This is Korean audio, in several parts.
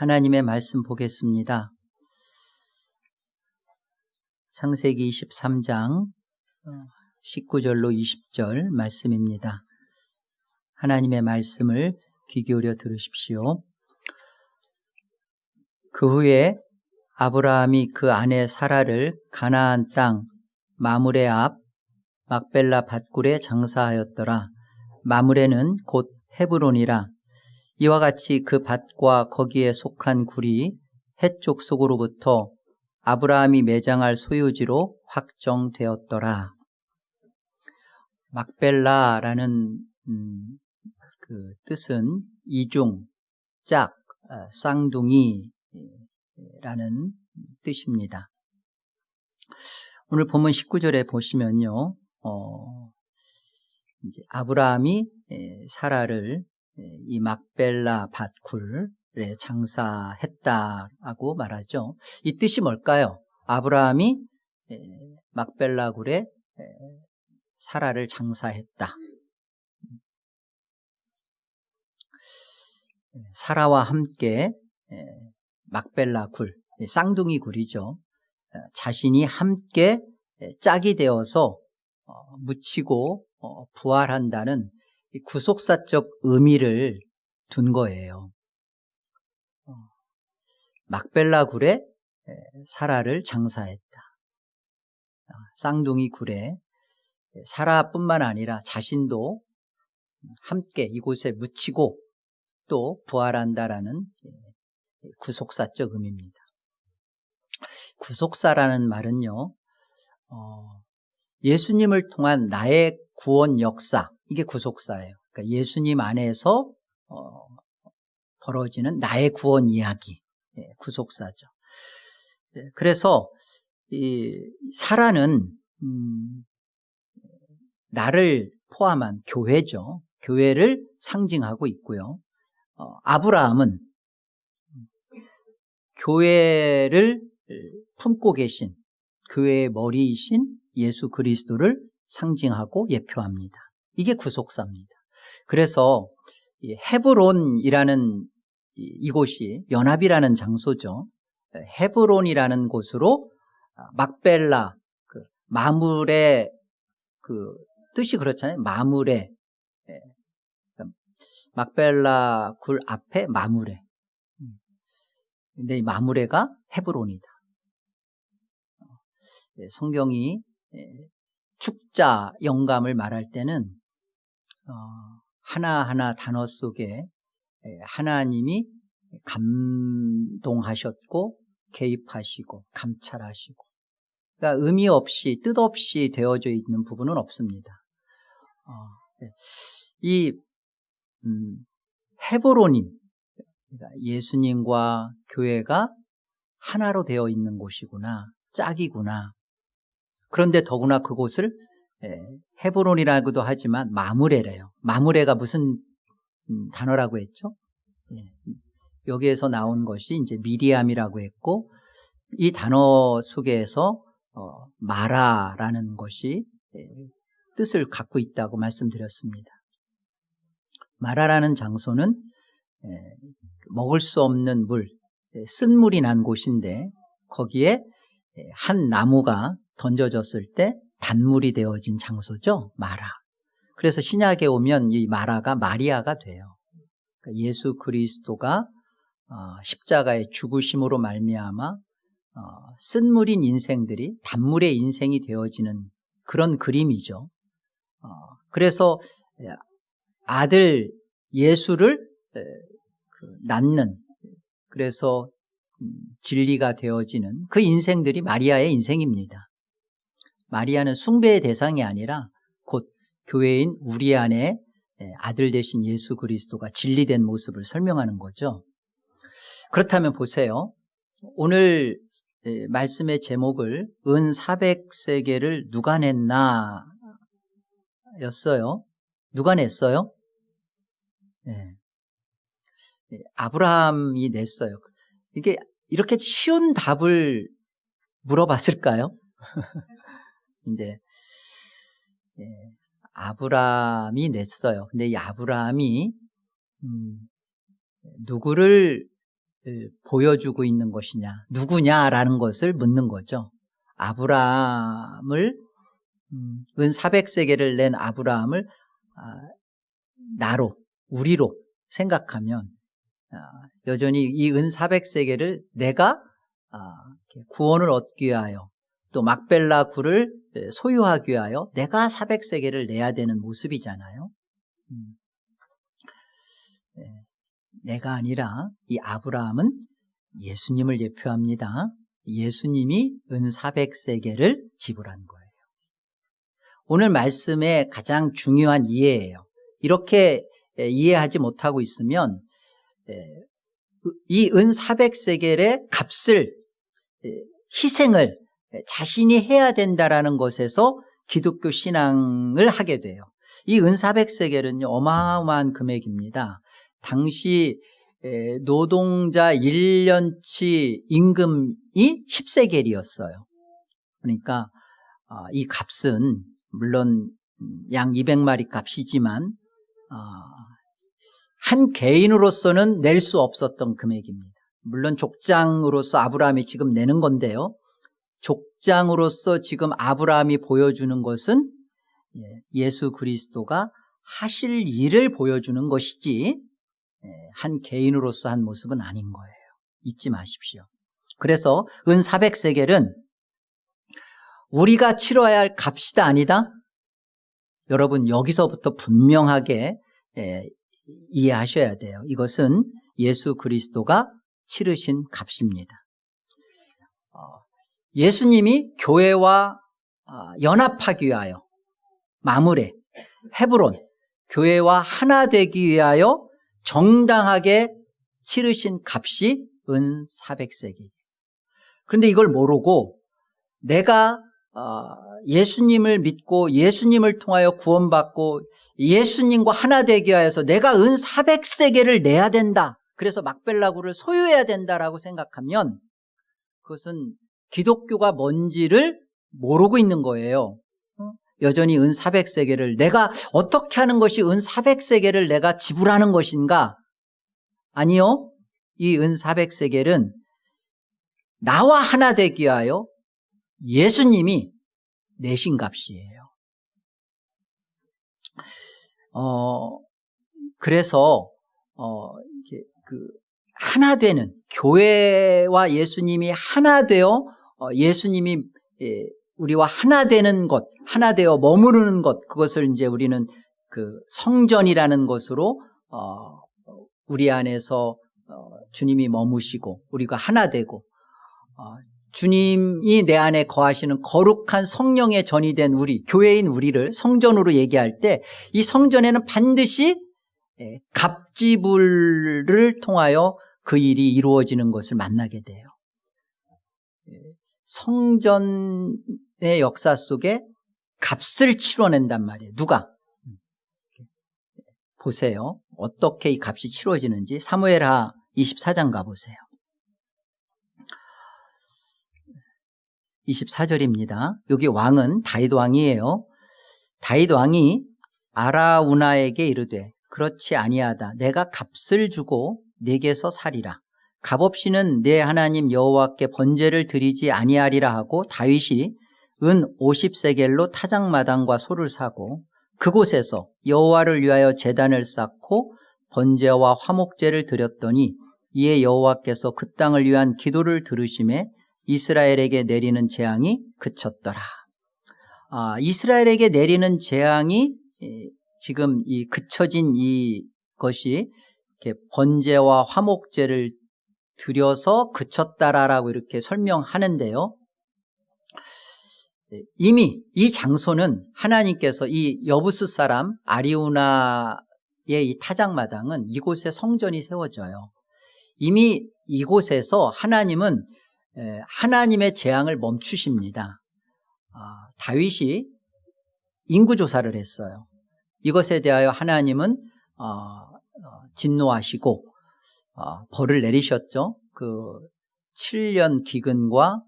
하나님의 말씀 보겠습니다. 창세기 23장 19절로 20절 말씀입니다. 하나님의 말씀을 귀 기울여 들으십시오. 그 후에 아브라함이 그 아내 사라를 가나안 땅 마물의 앞 막벨라 밭굴에 장사하였더라. 마물에는 곧 헤브론이라 이와 같이 그 밭과 거기에 속한 굴이 해쪽 속으로부터 아브라함이 매장할 소유지로 확정되었더라. 막벨라라는 음, 그 뜻은 이중, 짝, 어, 쌍둥이라는 뜻입니다. 오늘 본문 19절에 보시면요, 어, 이제 아브라함이 사라를 이 막벨라 밭굴에 장사했다라고 말하죠. 이 뜻이 뭘까요? 아브라함이 막벨라 굴에 사라를 장사했다. 사라와 함께 막벨라 굴, 쌍둥이 굴이죠. 자신이 함께 짝이 되어서 어, 묻히고 어, 부활한다는 구속사적 의미를 둔 거예요. 어, 막벨라 굴에 사라를 장사했다. 쌍둥이 굴에 사라뿐만 아니라 자신도 함께 이곳에 묻히고 또 부활한다라는 구속사적 의미입니다. 구속사라는 말은요, 어, 예수님을 통한 나의 구원 역사, 이게 구속사예요. 그러니까 예수님 안에서 어, 벌어지는 나의 구원 이야기, 예, 구속사죠. 예, 그래서 이 사라는 음, 나를 포함한 교회죠. 교회를 상징하고 있고요. 어, 아브라함은 교회를 품고 계신 교회의 머리이신 예수 그리스도를 상징하고 예표합니다. 이게 구속사입니다. 그래서 헤브론이라는 이곳이 연합이라는 장소죠. 헤브론이라는 곳으로 막벨라 그 마물의 그 뜻이 그렇잖아요. 마물의 예. 막벨라 굴 앞에 마물에. 음. 근데 이 마물에가 헤브론이다. 예, 성경이 예, 축자 영감을 말할 때는 어, 하나하나 단어 속에 예, 하나님이 감동하셨고 개입하시고 감찰하시고 그러니까 의미 없이 뜻 없이 되어져 있는 부분은 없습니다. 어, 네. 이 음, 헤브론인 그러니까 예수님과 교회가 하나로 되어 있는 곳이구나 짝이구나 그런데 더구나 그곳을 헤브론이라고도 하지만 마무레래요. 마무레가 무슨 음, 단어라고 했죠? 예. 여기에서 나온 것이 이제 미리암이라고 했고 이 단어 속에서 어, 마라라는 것이 뜻을 갖고 있다고 말씀드렸습니다. 마라라는 장소는 먹을 수 없는 물, 쓴물이 난 곳인데 거기에 한 나무가 던져졌을 때 단물이 되어진 장소죠. 마라. 그래서 신약에 오면 이 마라가 마리아가 돼요. 그러니까 예수 그리스도가 어, 십자가의 죽으심으로 말미암아 어, 쓴물인 인생들이 단물의 인생이 되어지는 그런 그림이죠. 어, 그래서 아들 예수를 그 낳는 그래서 음, 진리가 되어지는 그 인생들이 마리아의 인생입니다. 마리아는 숭배의 대상이 아니라 곧 교회인 우리 안에 아들 되신 예수 그리스도가 진리된 모습을 설명하는 거죠. 그렇다면 보세요. 오늘 말씀의 제목을 은 400세계를 누가 냈나 였어요. 누가 냈어요? 네. 아브라함이 냈어요. 이게 이렇게 쉬운 답을 물어봤을까요? 이제 예, 아브라함이 냈어요. 근데 이 아브라함이 음, 누구를 보여주고 있는 것이냐 누구냐라는 것을 묻는 거죠 아브라함을 음, 은 400세계를 낸 아브라함을 아, 나로 우리로 생각하면 아, 여전히 이 은 400세계를 내가 아, 구원을 얻기 위하여 또 막벨라 굴을 소유하기 위하여 내가 400세계를 내야 되는 모습이잖아요. 음. 네. 내가 아니라 이 아브라함은 예수님을 예표합니다. 예수님이 은 400세계를 지불한 거예요. 오늘 말씀의 가장 중요한 이해예요. 이렇게 이해하지 못하고 있으면 이 은 400세겔의 값을 희생을 자신이 해야 된다라는 것에서 기독교 신앙을 하게 돼요. 이은 400세겔은요 어마어마한 금액입니다. 당시 노동자 1년치 임금이 10세겔이었어요. 그러니까 아, 이 값은 물론 양 200마리 값이지만 아, 한 개인으로서는 낼 수 없었던 금액입니다. 물론 족장으로서 아브라함이 지금 내는 건데요. 족장으로서 지금 아브라함이 보여주는 것은 예, 예수 그리스도가 하실 일을 보여주는 것이지 예, 한 개인으로서 한 모습은 아닌 거예요. 잊지 마십시오. 그래서 은 400세겔은 우리가 치러야 할 값이다 아니다? 여러분 여기서부터 분명하게 예, 이해하셔야 돼요. 이것은 예수 그리스도가 치르신 값입니다. 어, 예수님이 교회와 어, 연합하기 위하여 마무레, 헤브론, 교회와 하나 되기 위하여 정당하게 치르신 값이 은 400세기. 그런데 이걸 모르고 내가 어, 예수님을 믿고 예수님을 통하여 구원받고 예수님과 하나 되기 위해서 내가 은 400세계를 내야 된다. 그래서 막벨라구를 소유해야 된다라고 생각하면 그것은 기독교가 뭔지를 모르고 있는 거예요. 어? 여전히 은 400세계를 내가 어떻게 하는 것이 은 400세계를 내가 지불하는 것인가? 아니요. 이 은 400세계는 나와 하나 되기 위하여 예수님이 내신 값이에요. 어, 그래서, 어, 그, 하나 되는, 교회와 예수님이 하나 되어, 어, 예수님이 예, 우리와 하나 되는 것, 하나 되어 머무르는 것, 그것을 이제 우리는 그 성전이라는 것으로, 어, 우리 안에서 어, 주님이 머무시고, 우리가 하나 되고, 어, 주님이 내 안에 거하시는 거룩한 성령의 전이 된 우리, 교회인 우리를 성전으로 얘기할 때 이 성전에는 반드시 예, 갑지불을 통하여 그 일이 이루어지는 것을 만나게 돼요. 예, 성전의 역사 속에 값을 치러낸단 말이에요. 누가? 보세요. 어떻게 이 값이 치러지는지 사무엘하 24장 가보세요. 24절입니다. 여기 왕은 다윗 왕이에요. 다윗 왕이 아라우나에게 이르되 그렇지 아니하다. 내가 값을 주고 내게서 살이라. 값없이는 내 하나님 여호와께 번제를 드리지 아니하리라 하고 다윗이 은 50세겔로 타작마당과 소를 사고 그곳에서 여호와를 위하여 제단을 쌓고 번제와 화목제를 드렸더니 이에 여호와께서 그 땅을 위한 기도를 들으심에 이스라엘에게 내리는 재앙이 그쳤더라. 아, 이스라엘에게 내리는 재앙이 지금 이 그쳐진 이 것이 이렇게 번제와 화목제를 들여서 그쳤다라고 이렇게 설명하는데요. 이미 이 장소는 하나님께서 이 여부스 사람 아리우나의 이 타작마당은 이곳에 성전이 세워져요. 이미 이곳에서 하나님은 하나님의 재앙을 멈추십니다. 아, 다윗이 인구 조사를 했어요. 이것에 대하여 하나님은 어, 어, 진노하시고 어, 벌을 내리셨죠. 그 7년 기근과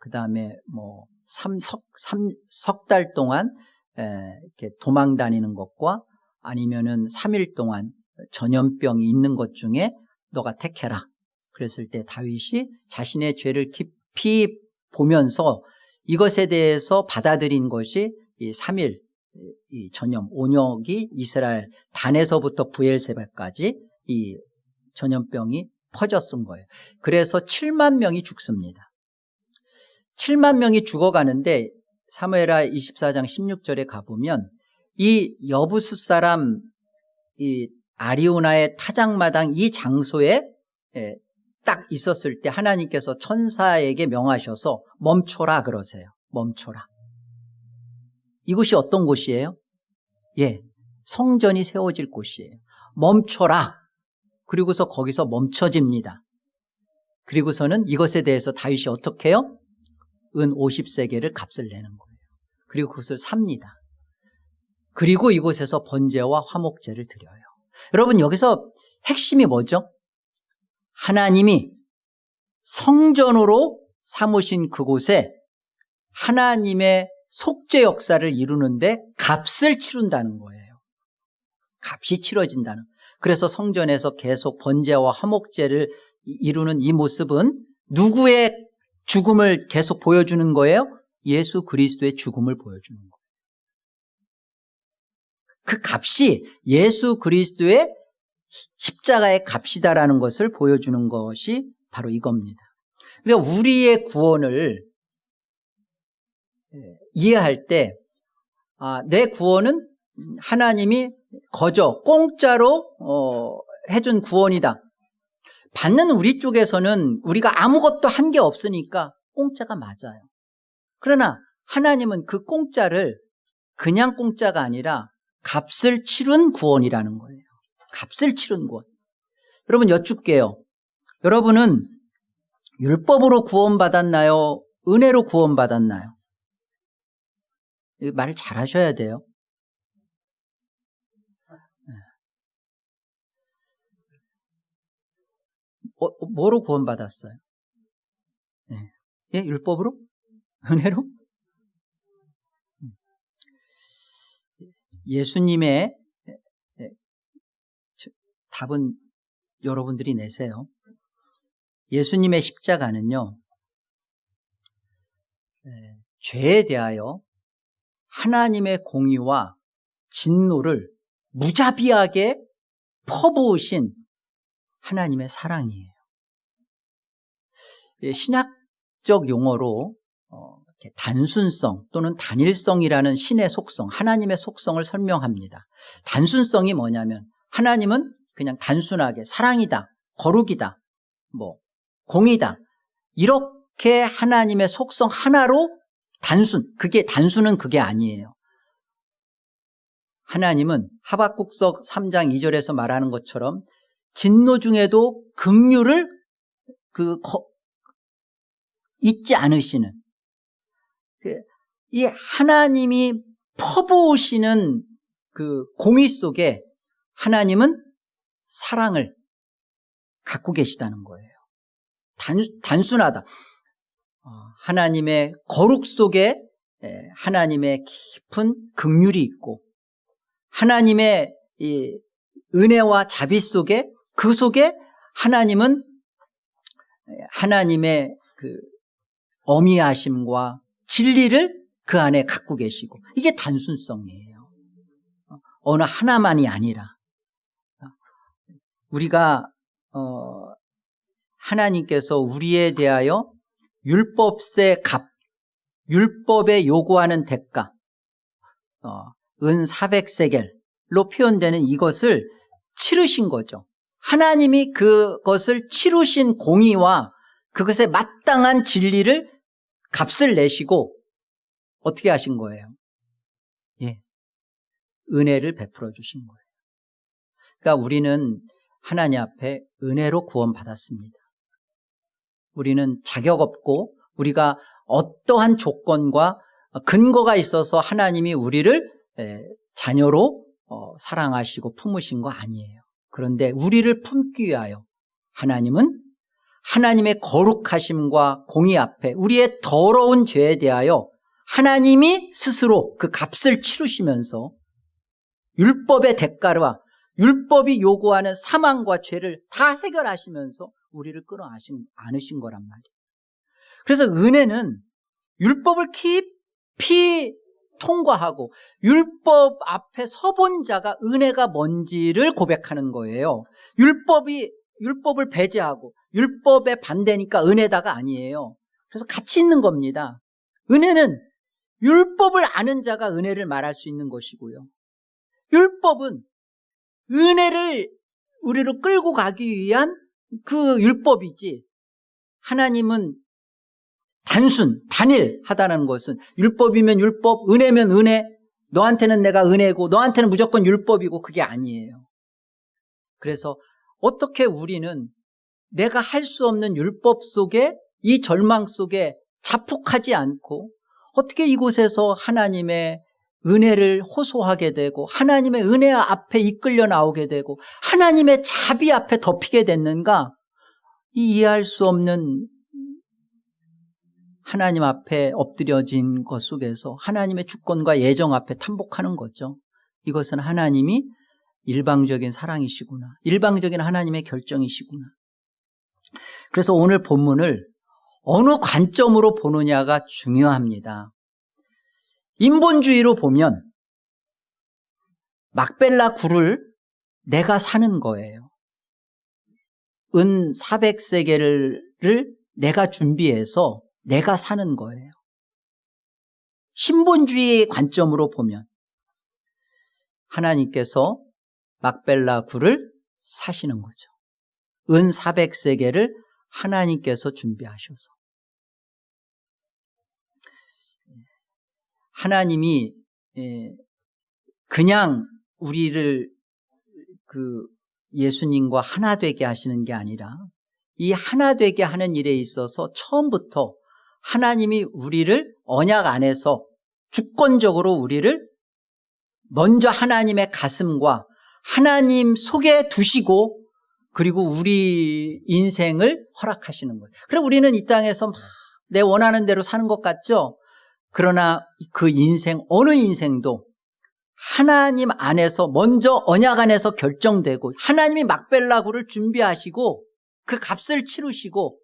그 다음에 뭐 3석, 3, 석달 동안 이렇게 도망 다니는 것과 아니면은 3일 동안 전염병이 있는 것 중에 너가 택해라. 그랬을 때 다윗이 자신의 죄를 깊이 보면서 이것에 대해서 받아들인 것이 이 3일 이 전염 온역이 이스라엘 단에서부터 부엘세바까지 이 전염병이 퍼졌은 거예요. 그래서 7만 명이 죽습니다. 7만 명이 죽어가는데 사무엘하 24장 16절에 가보면 이 여부스 사람 이 아리우나의 타작마당 이 장소에 예, 딱 있었을 때 하나님께서 천사에게 명하셔서 멈춰라 그러세요. 멈춰라. 이곳이 어떤 곳이에요? 예, 성전이 세워질 곳이에요. 멈춰라. 그리고서 거기서 멈춰집니다. 그리고서는 이것에 대해서 다윗이 어떻게 해요? 은 50세계를 값을 내는 거예요. 그리고 그것을 삽니다. 그리고 이곳에서 번제와 화목제를 드려요. 여러분 여기서 핵심이 뭐죠? 하나님이 성전으로 삼으신 그곳에 하나님의 속죄 역사를 이루는데 값을 치른다는 거예요. 값이 치러진다는. 그래서 성전에서 계속 번제와 화목제를 이루는 이 모습은 누구의 죽음을 계속 보여주는 거예요? 예수 그리스도의 죽음을 보여주는 거예요. 그 값이 예수 그리스도의 십자가의 값이다라는 것을 보여주는 것이 바로 이겁니다. 그러니까 우리의 구원을 이해할 때, 아, 내 구원은 하나님이 거저 공짜로 어, 해준 구원이다. 받는 우리 쪽에서는 우리가 아무것도 한 게 없으니까 공짜가 맞아요. 그러나 하나님은 그 공짜를 그냥 공짜가 아니라 값을 치른 구원이라는 거예요. 값을 치른 구원. 여러분 여쭙게요. 여러분은 율법으로 구원받았나요? 은혜로 구원받았나요? 말을 잘 하셔야 돼요. 뭐로 구원받았어요? 예, 예 율법으로? 은혜로? 예수님의 답은 여러분들이 내세요. 예수님의 십자가는요, 죄에 대하여 하나님의 공의와 진노를 무자비하게 퍼부으신 하나님의 사랑이에요. 신학적 용어로 어, 단순성 또는 단일성이라는 신의 속성, 하나님의 속성을 설명합니다. 단순성이 뭐냐면 하나님은 그냥 단순하게 사랑이다, 거룩이다, 뭐 공이다 이렇게 하나님의 속성 하나로 단순, 그게 단순은 그게 아니에요. 하나님은 하박국서 3장 2절에서 말하는 것처럼 진노 중에도 긍휼을 그 거, 잊지 않으시는 그, 이 하나님이 퍼부으시는 그 공의 속에 하나님은 사랑을 갖고 계시다는 거예요. 단, 단순하다. 어, 하나님의 거룩 속에 하나님의 깊은 긍휼이 있고 하나님의 은혜와 자비 속에 그 속에 하나님은 하나님의 그 어미하심과 진리를 그 안에 갖고 계시고 이게 단순성이에요. 어느 하나만이 아니라 우리가 어 하나님께서 우리에 대하여 율법세 값, 율법에 요구하는 대가, 어, 은 400세겔로 표현되는 이것을 치르신 거죠. 하나님이 그것을 치르신 공의와 그것에 마땅한 진리를 값을 내시고 어떻게 하신 거예요? 예. 은혜를 베풀어 주신 거예요. 그러니까 우리는 하나님 앞에 은혜로 구원받았습니다. 우리는 자격 없고 우리가 어떠한 조건과 근거가 있어서 하나님이 우리를 자녀로 어, 사랑하시고 품으신 거 아니에요. 그런데 우리를 품기 위하여 하나님은 하나님의 거룩하심과 공의 앞에 우리의 더러운 죄에 대하여 하나님이 스스로 그 값을 치르시면서 율법의 대가와 율법이 요구하는 사망과 죄를 다 해결하시면서 우리를 끌어 안으신 거란 말이에요. 그래서 은혜는 율법을 깊이 통과하고 율법 앞에 서본 자가 은혜가 뭔지를 고백하는 거예요. 율법이 율법을 배제하고 율법에 반대니까 은혜다가 아니에요. 그래서 같이 있는 겁니다. 은혜는 율법을 아는 자가 은혜를 말할 수 있는 것이고요. 율법은 은혜를 우리로 끌고 가기 위한 그 율법이지 하나님은 단순, 단일하다는 것은 율법이면 율법, 은혜면 은혜, 너한테는 내가 은혜고 너한테는 무조건 율법이고 그게 아니에요. 그래서 어떻게 우리는 내가 할 수 없는 율법 속에 이 절망 속에 자폭하지 않고 어떻게 이곳에서 하나님의 은혜를 호소하게 되고 하나님의 은혜 앞에 이끌려 나오게 되고 하나님의 자비 앞에 덮이게 됐는가 이 이해할 수 없는 하나님 앞에 엎드려진 것 속에서 하나님의 주권과 예정 앞에 탐복하는 거죠. 이것은 하나님이 일방적인 사랑이시구나. 일방적인 하나님의 결정이시구나. 그래서 오늘 본문을 어느 관점으로 보느냐가 중요합니다. 인본주의로 보면 막벨라 굴을 내가 사는 거예요. 은 400세계를 내가 준비해서 내가 사는 거예요. 신본주의의 관점으로 보면 하나님께서 막벨라 굴을 사시는 거죠. 은 400세계를 하나님께서 준비하셔서 하나님이 예, 그냥 우리를 그 예수님과 하나 되게 하시는 게 아니라 이 하나 되게 하는 일에 있어서 처음부터 하나님이 우리를 언약 안에서 주권적으로 우리를 먼저 하나님의 가슴과 하나님 속에 두시고 그리고 우리 인생을 허락하시는 거예요. 그래 우리는 이 땅에서 막내 원하는 대로 사는 것 같죠? 그러나 그 인생 어느 인생도 하나님 안에서 먼저 언약 안에서 결정되고 하나님이 막벨라구를 준비하시고 그 값을 치르시고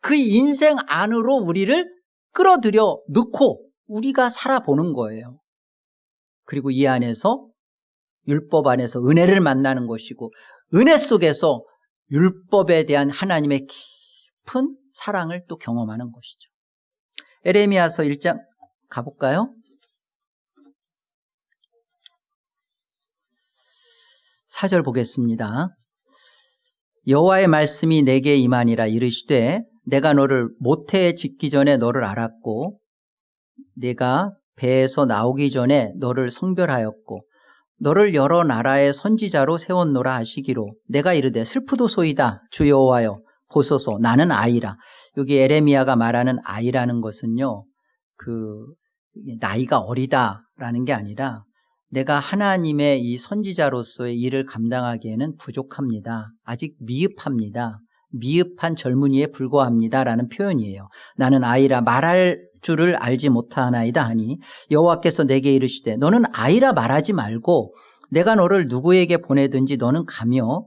그 인생 안으로 우리를 끌어들여 넣고 우리가 살아보는 거예요. 그리고 이 안에서 율법 안에서 은혜를 만나는 것이고 은혜 속에서 율법에 대한 하나님의 깊은 사랑을 또 경험하는 것이죠. 에레미야서 1장 가볼까요? 사절 보겠습니다. 여호와의 말씀이 내게 임하니라 이르시되 내가 너를 모태에 짓기 전에 너를 알았고 내가 배에서 나오기 전에 너를 성별하였고 너를 여러 나라의 선지자로 세웠노라 하시기로 내가 이르되 슬프도소이다 주 여호와여 보소서 나는 아이라 여기 에레미야가 말하는 아이라는 것은요 그 나이가 어리다라는 게 아니라 내가 하나님의 이 선지자로서의 일을 감당하기에는 부족합니다. 아직 미흡합니다. 미흡한 젊은이에 불과합니다라는 표현이에요. 나는 아이라 말할 줄을 알지 못하나이다 하니 여호와께서 내게 이르시되 너는 아이라 말하지 말고 내가 너를 누구에게 보내든지 너는 가며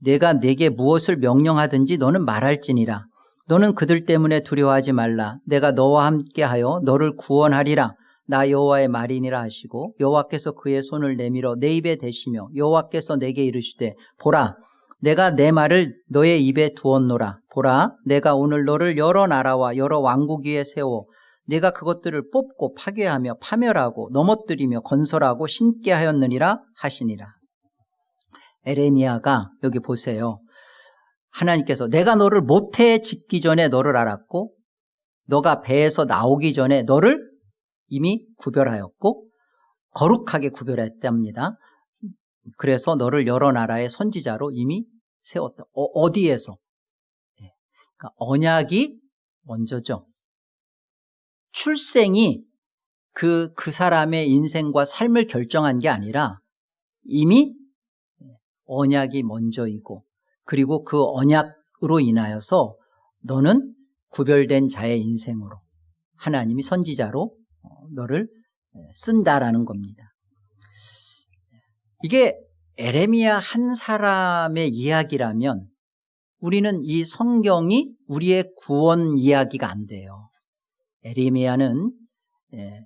내가 내게 무엇을 명령하든지 너는 말할지니라. 너는 그들 때문에 두려워하지 말라. 내가 너와 함께하여 너를 구원하리라. 나 여호와의 말이니라 하시고 여호와께서 그의 손을 내밀어 내 입에 대시며 여호와께서 내게 이르시되 보라 내가 내 말을 너의 입에 두었노라. 보라 내가 오늘 너를 여러 나라와 여러 왕국 위에 세워 내가 그것들을 뽑고 파괴하며 파멸하고 넘어뜨리며 건설하고 심게 하였느니라 하시니라. 에레미야가 여기 보세요. 하나님께서 내가 너를 모태에 짓기 전에 너를 알았고 너가 배에서 나오기 전에 너를 이미 구별하였고 거룩하게 구별했답니다. 그래서 너를 여러 나라의 선지자로 이미 세웠다. 어, 디에서 예. 그러니까 언약이 먼저죠. 출생이 그, 그 사람의 인생과 삶을 결정한 게 아니라 이미 언약이 먼저이고 그리고 그 언약으로 인하여서 너는 구별된 자의 인생으로 하나님이 선지자로 너를 쓴다라는 겁니다. 이게 에레미야 한 사람의 이야기라면 우리는 이 성경이 우리의 구원 이야기가 안 돼요. 에레미야는 예,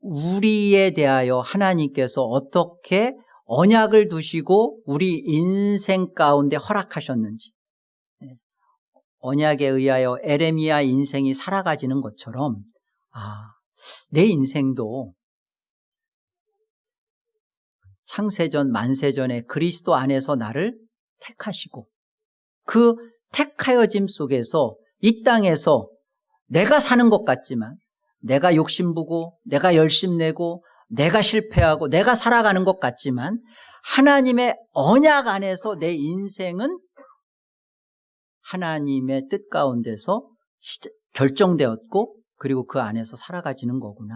우리에 대하여 하나님께서 어떻게 언약을 두시고 우리 인생 가운데 허락하셨는지 예, 언약에 의하여 에레미야 인생이 살아가지는 것처럼 아, 내 인생도 창세전 만세전에 그리스도 안에서 나를 택하시고 그 택하여짐 속에서 이 땅에서 내가 사는 것 같지만 내가 욕심부고 내가 열심내고 내가 실패하고 내가 살아가는 것 같지만 하나님의 언약 안에서 내 인생은 하나님의 뜻 가운데서 결정되었고 그리고 그 안에서 살아가지는 거구나.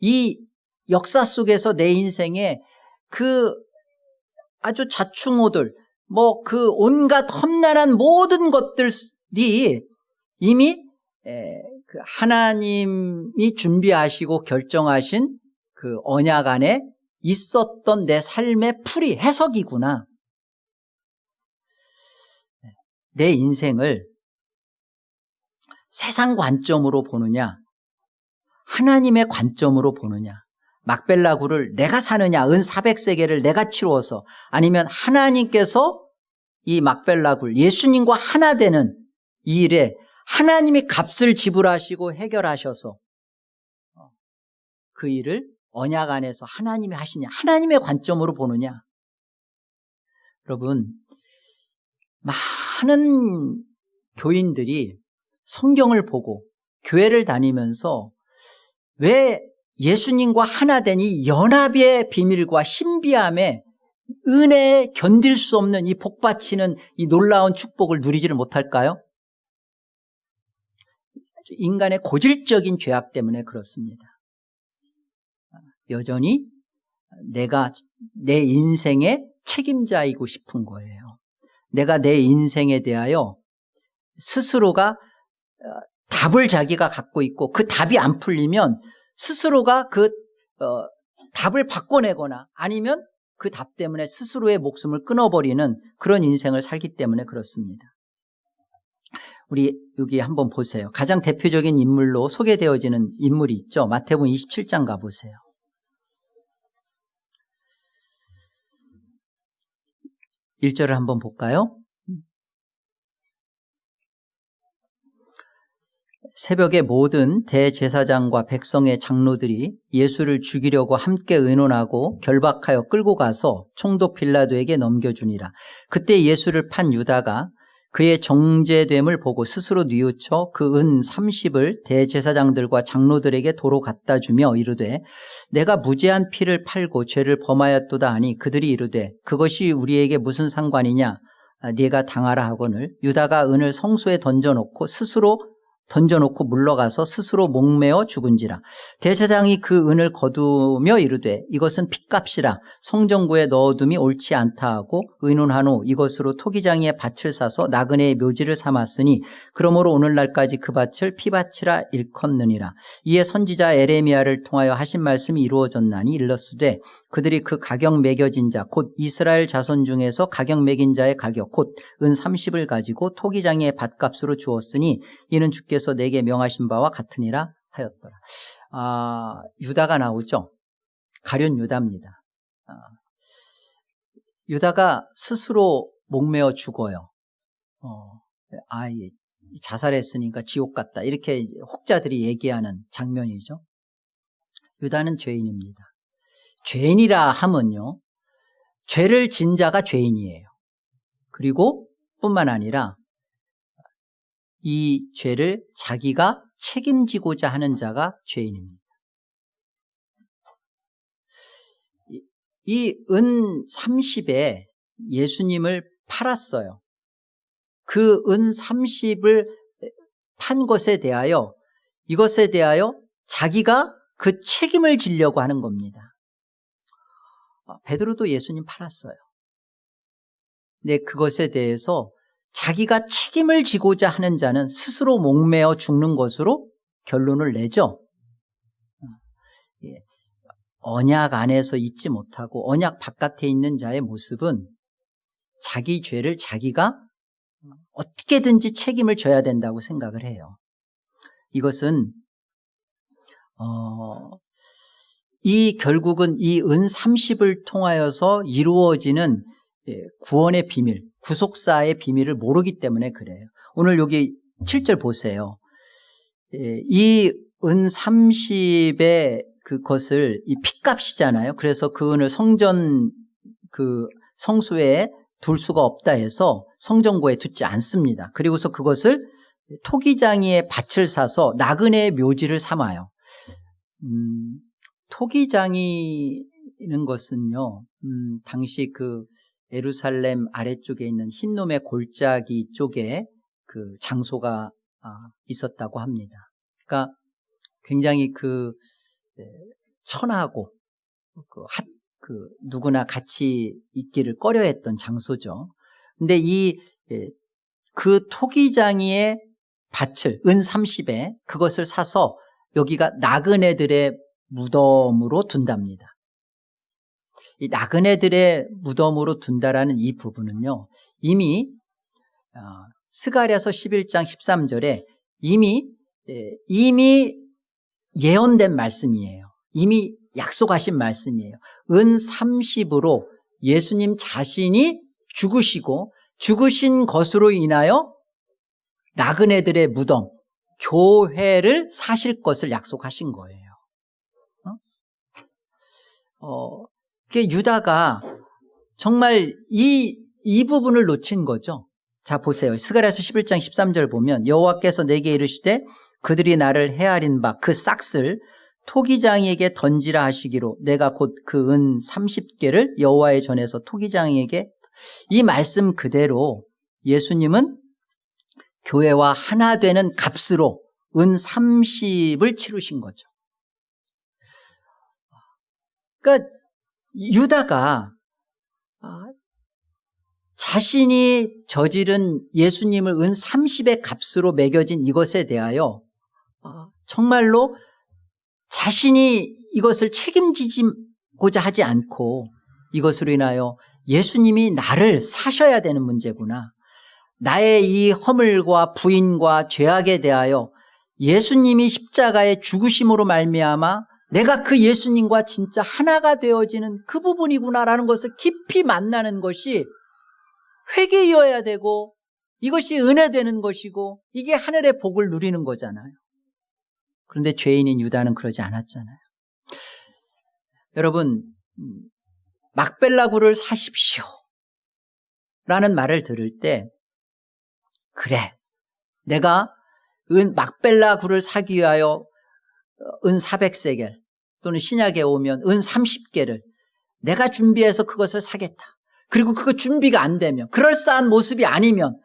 이 역사 속에서 내 인생에 그 아주 자충호들 뭐 그 온갖 험난한 모든 것들이 이미 그 하나님이 준비하시고 결정하신 그 언약 안에 있었던 내 삶의 풀이 해석이구나. 내 인생을 세상 관점으로 보느냐, 하나님의 관점으로 보느냐, 막벨라구를 내가 사느냐, 은 400세계를 내가 치루어서 아니면 하나님께서 이 막벨라굴, 예수님과 하나 되는 이 일에 하나님이 값을 지불하시고 해결하셔서 어, 그 일을 언약 안에서 하나님이 하시냐 하나님의 관점으로 보느냐. 여러분 많은 교인들이 성경을 보고 교회를 다니면서 왜 예수님과 하나 된이 연합의 비밀과 신비함에 은혜에 견딜 수 없는 이 복받치는 이 놀라운 축복을 누리지를 못할까요? 인간의 고질적인 죄악 때문에 그렇습니다. 여전히 내가 내 인생의 책임자이고 싶은 거예요. 내가 내 인생에 대하여 스스로가 어, 답을 자기가 갖고 있고 그 답이 안 풀리면 스스로가 그 어, 답을 바꿔내거나 아니면 그 답 때문에 스스로의 목숨을 끊어버리는 그런 인생을 살기 때문에 그렇습니다. 우리 여기 한번 보세요. 가장 대표적인 인물로 소개되어지는 인물이 있죠. 마태복음 27장 가보세요. 1절을 한번 볼까요? 새벽에 모든 대제사장과 백성의 장로들이 예수를 죽이려고 함께 의논하고 결박하여 끌고 가서 총독 빌라도에게 넘겨주니라. 그때 예수를 판 유다가 그의 정제됨을 보고 스스로 뉘우쳐 그 은 30을 대제사장들과 장로들에게 도로 갖다 주며 이르되 내가 무죄한 피를 팔고 죄를 범하였도다 하니 그들이 이르되 그것이 우리에게 무슨 상관이냐 네가 당하라 하거늘 유다가 은을 성소에 던져놓고 스스로 던져놓고 물러가서 스스로 목매어 죽은지라. 대제사장이 그 은을 거두며 이르되 이것은 핏값이라. 성정구에 넣어둠이 옳지 않다 하고 의논한 후 이것으로 토기장이의 밭을 사서 나그네의 묘지를 삼았으니 그러므로 오늘날까지 그 밭을 피밭이라 일컫느니라. 이에 선지자 에레미야를 통하여 하신 말씀이 이루어졌나니 일렀으되 그들이 그 가격 매겨진 자 곧 이스라엘 자손 중에서 가격 매긴 자의 가격 곧 은 30을 가지고 토기장의 밭값으로 주었으니 이는 주께서 내게 명하신 바와 같으니라 하였더라. 아, 유다가 나오죠. 가련 유다입니다. 아, 유다가 스스로 목매어 죽어요. 어, 아, 예, 자살했으니까 지옥 같다. 이렇게 혹자들이 얘기하는 장면이죠. 유다는 죄인입니다. 죄인이라 하면요. 죄를 진 자가 죄인이에요. 그리고 뿐만 아니라 이 죄를 자기가 책임지고자 하는 자가 죄인입니다. 이 은 30에 예수님을 팔았어요. 그 은 30을 판 것에 대하여 이것에 대하여 자기가 그 책임을 지려고 하는 겁니다. 어, 베드로도 예수님 팔았어요. 근데 그것에 대해서 자기가 책임을 지고자 하는 자는 스스로 목매어 죽는 것으로 결론을 내죠. 어, 예. 언약 안에서 있지 못하고 언약 바깥에 있는 자의 모습은 자기 죄를 자기가 어떻게든지 책임을 져야 된다고 생각을 해요. 이것은 어, 이 결국은 이 은 30을 통하여서 이루어지는 예, 구원의 비밀, 구속사의 비밀을 모르기 때문에 그래요. 오늘 여기 7절 보세요. 예, 이은 30의 그것을 이 핏값이잖아요. 그래서 그 은을 성전 그 성소에 둘 수가 없다 해서 성전고에 두지 않습니다. 그리고서 그것을 토기장이의 밭을 사서 나그네의 묘지를 삼아요. 음, 토기장이는 것은요, 음, 당시 그 에루살렘 아래쪽에 있는 흰놈의 골짜기 쪽에 그 장소가 아, 있었다고 합니다. 그러니까 굉장히 그 네, 천하고 그, 핫, 그 누구나 같이 있기를 꺼려했던 장소죠. 근데 이그 예, 토기장이의 밭을 은 30에 그것을 사서 여기가 나그네들의 무덤으로 둔답니다. 이 나그네들의 무덤으로 둔다라는 이 부분은요. 이미 어, 스가랴서 11장 13절에 이미 예, 이미 예언된 말씀이에요. 이미 약속하신 말씀이에요. 은 30으로 예수님 자신이 죽으시고 죽으신 것으로 인하여 나그네들의 무덤, 교회를 사실 것을 약속하신 거예요. 어? 어, 유다가 정말 이, 이 부분을 놓친 거죠. 자, 보세요. 스가랴서 11장 13절 보면 여호와께서 내게 이르시되 그들이 나를 헤아린 바 그 싹을 토기장이에게 던지라 하시기로 내가 곧 그 은 30개를 여호와의 전에서 토기장이에게 이 말씀 그대로 예수님은 교회와 하나 되는 값으로 은 30을 치르신 거죠. 그러니까 유다가 아, 자신이 저지른 예수님을 은 30의 값으로 매겨진 이것에 대하여 아, 정말로 자신이 이것을 책임지고자 하지 않고 이것으로 인하여 예수님이 나를 사셔야 되는 문제구나. 나의 이 허물과 부인과 죄악에 대하여 예수님이 십자가의 죽으심으로 말미암아 내가 그 예수님과 진짜 하나가 되어지는 그 부분이구나라는 것을 깊이 만나는 것이 회개이어야 되고 이것이 은혜 되는 것이고 이게 하늘의 복을 누리는 거잖아요. 그런데 죄인인 유다는 그러지 않았잖아요. 여러분 음, 막벨라구를 사십시오 라는 말을 들을 때 그래 내가 은 막벨라구를 사기 위하여 어, 은 400세겔 또는 신약에 오면 은 30개를 내가 준비해서 그것을 사겠다. 그리고 그거 준비가 안 되면 그럴싸한 모습이 아니면 하,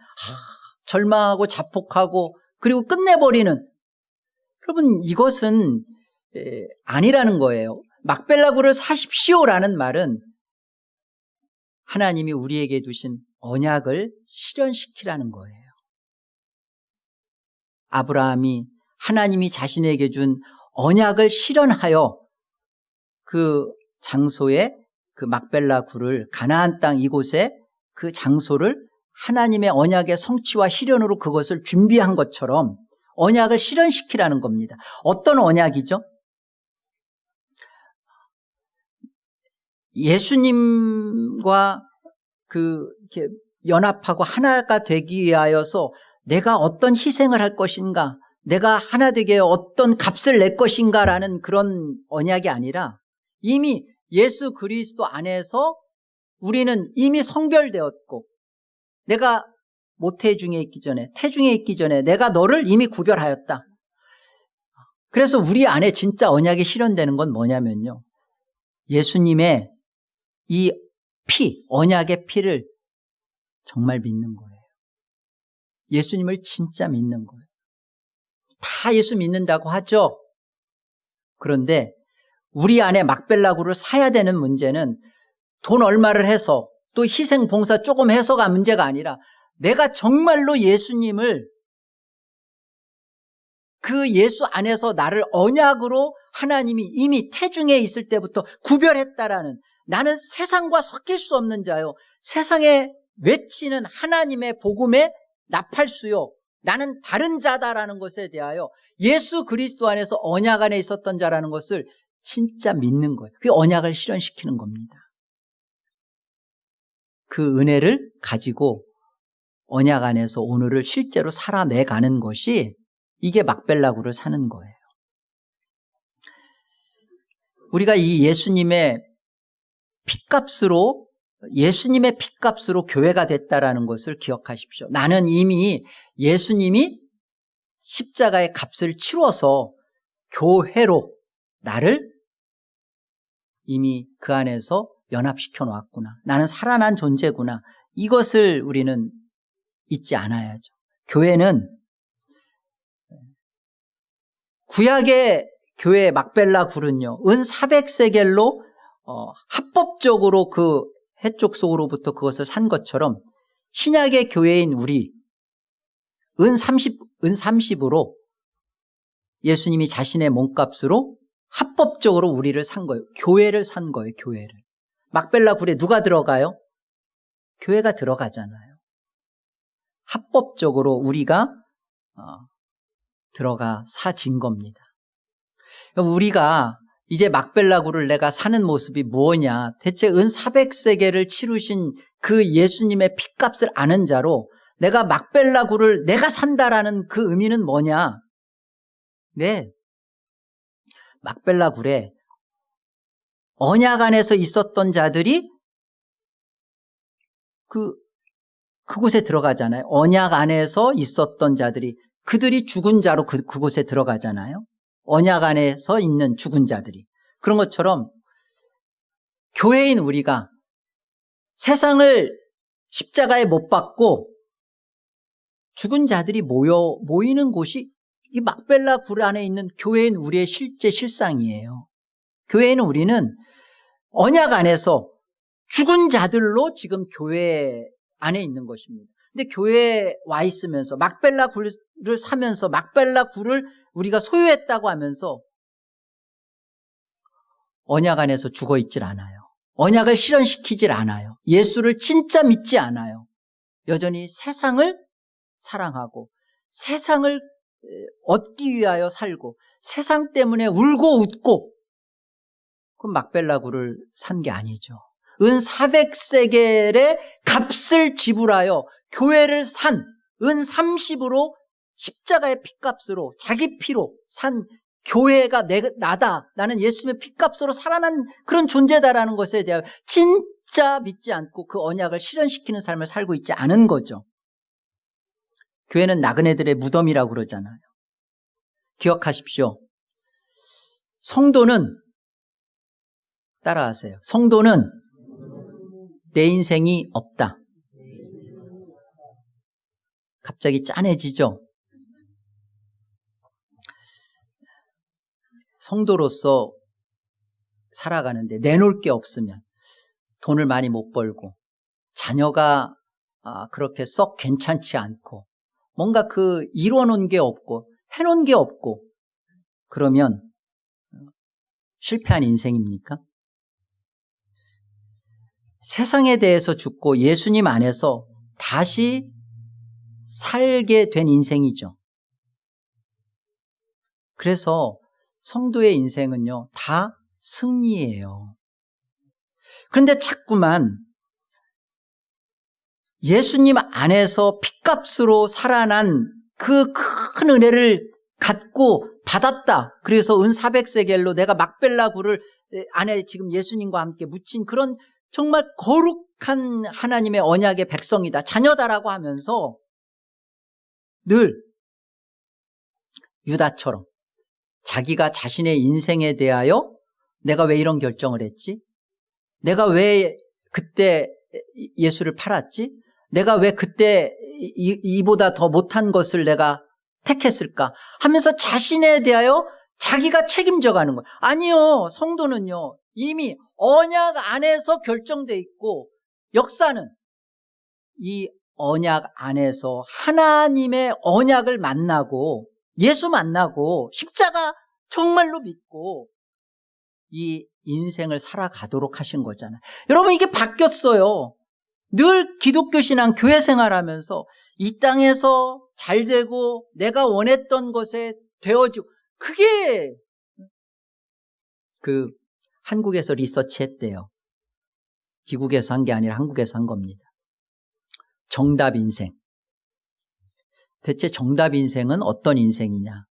절망하고 자폭하고 그리고 끝내버리는 여러분 이것은 아니라는 거예요. 막벨라구를 사십시오라는 말은 하나님이 우리에게 두신 언약을 실현시키라는 거예요. 아브라함이 하나님이 자신에게 준 언약을 실현하여 그 장소에 그 막벨라 굴을 가나안 땅 이곳에 그 장소를 하나님의 언약의 성취와 실현으로 그것을 준비한 것처럼 언약을 실현시키라는 겁니다. 어떤 언약이죠? 예수님과 그 이렇게 연합하고 하나가 되기 위하여서 내가 어떤 희생을 할 것인가, 내가 하나 되게 어떤 값을 낼 것인가라는 그런 언약이 아니라 이미 예수 그리스도 안에서 우리는 이미 성별되었고 내가 모태중에 있기 전에 태중에 있기 전에 내가 너를 이미 구별하였다. 그래서 우리 안에 진짜 언약이 실현되는 건 뭐냐면요. 예수님의 이 피, 언약의 피를 정말 믿는 거예요. 예수님을 진짜 믿는 거예요. 다 예수 믿는다고 하죠. 그런데 우리 안에 막벨라구를 사야 되는 문제는 돈 얼마를 해서 또 희생 봉사 조금 해서가 문제가 아니라 내가 정말로 예수님을 그 예수 안에서 나를 언약으로 하나님이 이미 태중에 있을 때부터 구별했다라는 나는 세상과 섞일 수 없는 자요. 세상에 외치는 하나님의 복음의 나팔수요. 나는 다른 자다라는 것에 대하여 예수 그리스도 안에서 언약 안에 있었던 자라는 것을 진짜 믿는 거예요. 그게 언약을 실현시키는 겁니다. 그 은혜를 가지고 언약 안에서 오늘을 실제로 살아내가는 것이 이게 막벨라구를 사는 거예요. 우리가 이 예수님의 핏값으로 예수님의 핏값으로 교회가 됐다라는 것을 기억하십시오. 나는 이미 예수님이 십자가의 값을 치러서 교회로 나를 이미 그 안에서 연합시켜 놓았구나. 나는 살아난 존재구나. 이것을 우리는 잊지 않아야죠. 교회는 구약의 교회 막벨라 굴은요, 은 400세겔로 어, 합법적으로 그 해쪽 속으로부터 그것을 산 것처럼 신약의 교회인 우리 은 30, 은 30으로 예수님이 자신의 몸값으로 합법적으로 우리를 산 거예요. 교회를 산 거예요, 교회를. 막벨라 굴에 누가 들어가요? 교회가 들어가잖아요. 합법적으로 우리가 어, 들어가 사진 겁니다. 우리가 이제 막벨라구를 내가 사는 모습이 뭐냐? 대체 은 400세계를 치르신 그 예수님의 핏값을 아는 자로 내가 막벨라구를 내가 산다라는 그 의미는 뭐냐? 네. 막벨라 굴에 언약 안에서 있었던 자들이 그 그곳에 들어가잖아요. 언약 안에서 있었던 자들이 그들이 죽은 자로 그, 그곳에 들어가잖아요. 언약 안에서 있는 죽은 자들이. 그런 것처럼 교회인 우리가 세상을 십자가에 못 박고 죽은 자들이 모여 모이는 곳이 이 막벨라 굴 안에 있는 교회인 우리의 실제 실상이에요. 교회는 우리는 언약 안에서 죽은 자들로 지금 교회 안에 있는 것입니다. 근데 교회에 와 있으면서 막벨라 굴을 사면서 막벨라 굴을 우리가 소유했다고 하면서 언약 안에서 죽어 있질 않아요. 언약을 실현시키질 않아요. 예수를 진짜 믿지 않아요. 여전히 세상을 사랑하고 세상을 얻기 위하여 살고 세상 때문에 울고 웃고 그 막벨라구를 산 게 아니죠. 은 400세겔의 값을 지불하여 교회를 산 은 30으로 십자가의 핏값으로 자기 피로 산 교회가 내, 나다. 나는 예수님의 핏값으로 살아난 그런 존재다라는 것에 대하여 진짜 믿지 않고 그 언약을 실현시키는 삶을 살고 있지 않은 거죠. 교회는 나그네들의 무덤이라고 그러잖아요. 기억하십시오. 성도는 따라하세요. 성도는 내 인생이 없다. 갑자기 짠해지죠? 성도로서 살아가는데 내놓을 게 없으면 돈을 많이 못 벌고 자녀가 아, 그렇게 썩 괜찮지 않고 뭔가 그 이뤄놓은 게 없고 해놓은 게 없고 그러면 실패한 인생입니까? 세상에 대해서 죽고 예수님 안에서 다시 살게 된 인생이죠. 그래서 성도의 인생은요, 다 승리예요. 그런데 자꾸만 예수님 안에서 핏값으로 살아난 그 큰 은혜를 갖고 받았다. 그래서 은 400세겔로 내가 막벨라 굴을 안에 지금 예수님과 함께 묻힌 그런 정말 거룩한 하나님의 언약의 백성이다. 자녀다라고 하면서 늘 유다처럼 자기가 자신의 인생에 대하여 내가 왜 이런 결정을 했지? 내가 왜 그때 예수를 팔았지? 내가 왜 그때 이, 보다 더 못한 것을 내가 택했을까? 하면서 자신에 대하여 자기가 책임져 가는 거예요. 아니요. 성도는요. 이미 언약 안에서 결정돼 있고 역사는 이 언약 안에서 하나님의 언약을 만나고 예수 만나고 십자가 정말로 믿고 이 인생을 살아가도록 하신 거잖아요. 여러분 이게 바뀌었어요. 늘 기독교 신앙 교회 생활하면서 이 땅에서 잘 되고 내가 원했던 것에 되어지고 그게 그 한국에서 리서치 했대요. 미국에서 한 게 아니라 한국에서 한 겁니다. 정답 인생. 대체 정답 인생은 어떤 인생이냐?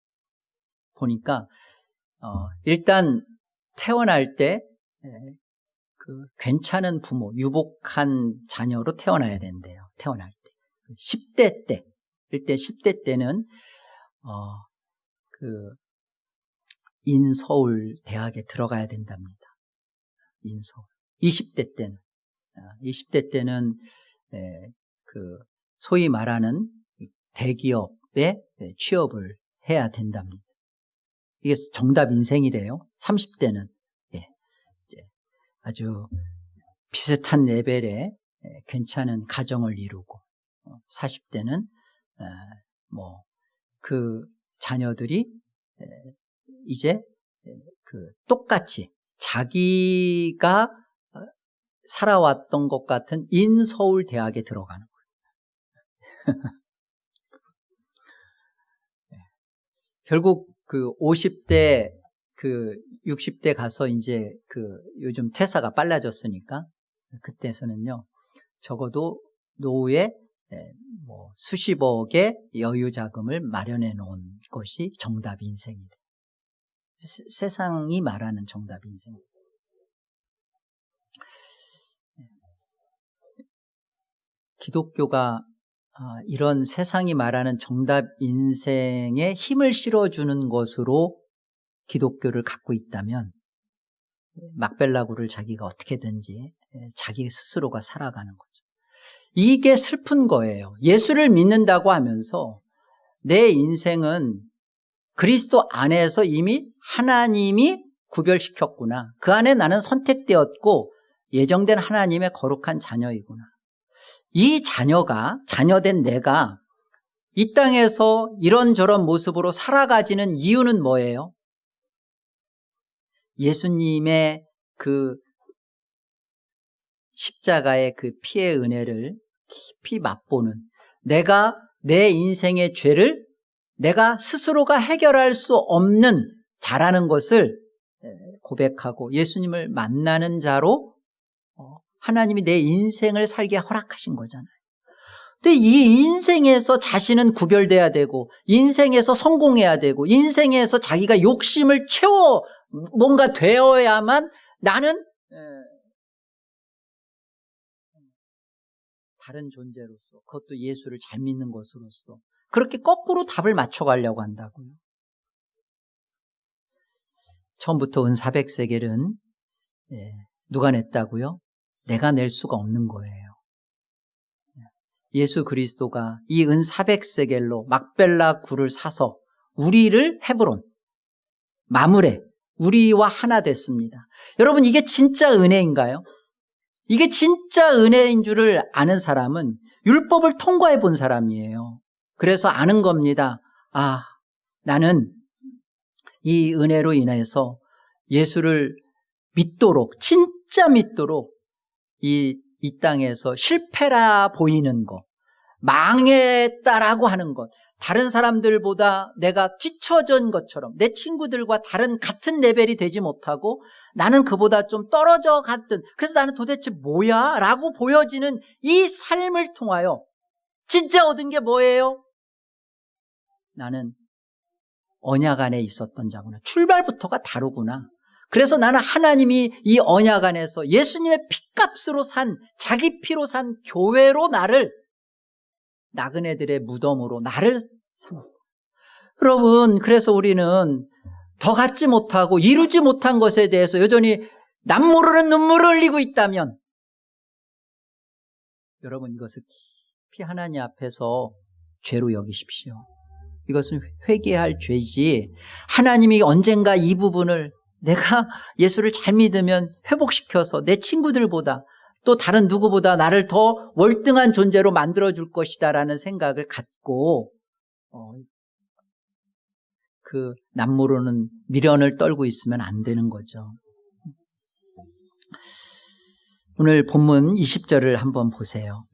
보니까 어, 일단 태어날 때 그 괜찮은 부모, 유복한 자녀로 태어나야 된대요. 태어날 때. 10대 때. 일대 10대 때는 어, 그 인서울 대학에 들어가야 된답니다. 인서울. 20대 때는 20대 아, 때는 그 소위 말하는 대기업에 취업을 해야 된답니다. 이게 정답 인생이래요. 30대는 예, 아주 비슷한 레벨의 괜찮은 가정을 이루고 40대는 어, 뭐그 자녀들이 이제 그 똑같이 자기가 어, 살아왔던 것 같은 인서울 대학에 들어가는 거예요. 결국 그 50대 그 60대 가서 이제 그 요즘 퇴사가 빨라졌으니까 그때서는요 적어도 노후에 뭐 수십억의 여유 자금을 마련해 놓은 것이 정답 인생이래. 세상이 말하는 정답 인생. 기독교가 아, 이런 세상이 말하는 정답 인생에 힘을 실어주는 것으로 기독교를 갖고 있다면 막벨라구를 자기가 어떻게든지 자기 스스로가 살아가는 거죠. 이게 슬픈 거예요. 예수를 믿는다고 하면서 내 인생은 그리스도 안에서 이미 하나님이 구별시켰구나. 그 안에 나는 선택되었고 예정된 하나님의 거룩한 자녀이구나. 이 자녀가, 자녀된 내가 이 땅에서 이런저런 모습으로 살아가지는 이유는 뭐예요? 예수님의 그 십자가의 그 피의 은혜를 깊이 맛보는 내가 내 인생의 죄를 내가 스스로가 해결할 수 없는 자라는 것을 고백하고 예수님을 만나는 자로 어, 하나님이 내 인생을 살게 허락하신 거잖아요. 근데 이 인생에서 자신은 구별돼야 되고 인생에서 성공해야 되고 인생에서 자기가 욕심을 채워 뭔가 되어야만 나는 다른 존재로서 그것도 예수를 잘 믿는 것으로서 그렇게 거꾸로 답을 맞춰가려고 한다고요. 처음부터 은사백세겔은 예, 누가 냈다고요? 내가 낼 수가 없는 거예요. 예수 그리스도가 이 은사백세겔로 막벨라 굴을 사서 우리를 헤브론, 마무레, 우리와 하나 됐습니다. 여러분 이게 진짜 은혜인가요? 이게 진짜 은혜인 줄을 아는 사람은 율법을 통과해 본 사람이에요. 그래서 아는 겁니다. 아, 나는 이 은혜로 인해서 예수를 믿도록, 진짜 믿도록 이, 이 땅에서 실패라 보이는 것, 망했다라고 하는 것, 다른 사람들보다 내가 뒤처진 것처럼 내 친구들과 다른 같은 레벨이 되지 못하고 나는 그보다 좀 떨어져 갔든 그래서 나는 도대체 뭐야? 라고 보여지는 이 삶을 통하여 진짜 얻은 게 뭐예요? 나는 언약 안에 있었던 자구나. 출발부터가 다르구나. 그래서 나는 하나님이 이 언약 안에서 예수님의 피값으로 산, 자기 피로 산 교회로 나를 나그네들의 무덤으로 나를 삼았다. 여러분, 그래서 우리는 더 갖지 못하고 이루지 못한 것에 대해서 여전히 남 모르는 눈물을 흘리고 있다면 여러분 이것을 깊이 하나님 앞에서 죄로 여기십시오. 이것은 회개할 죄지 하나님이 언젠가 이 부분을 내가 예수를 잘 믿으면 회복시켜서 내 친구들보다 또 다른 누구보다 나를 더 월등한 존재로 만들어줄 것이다라는 생각을 갖고 어, 그 남모르는 미련을 떨고 있으면 안 되는 거죠. 오늘 본문 20절을 한번 보세요.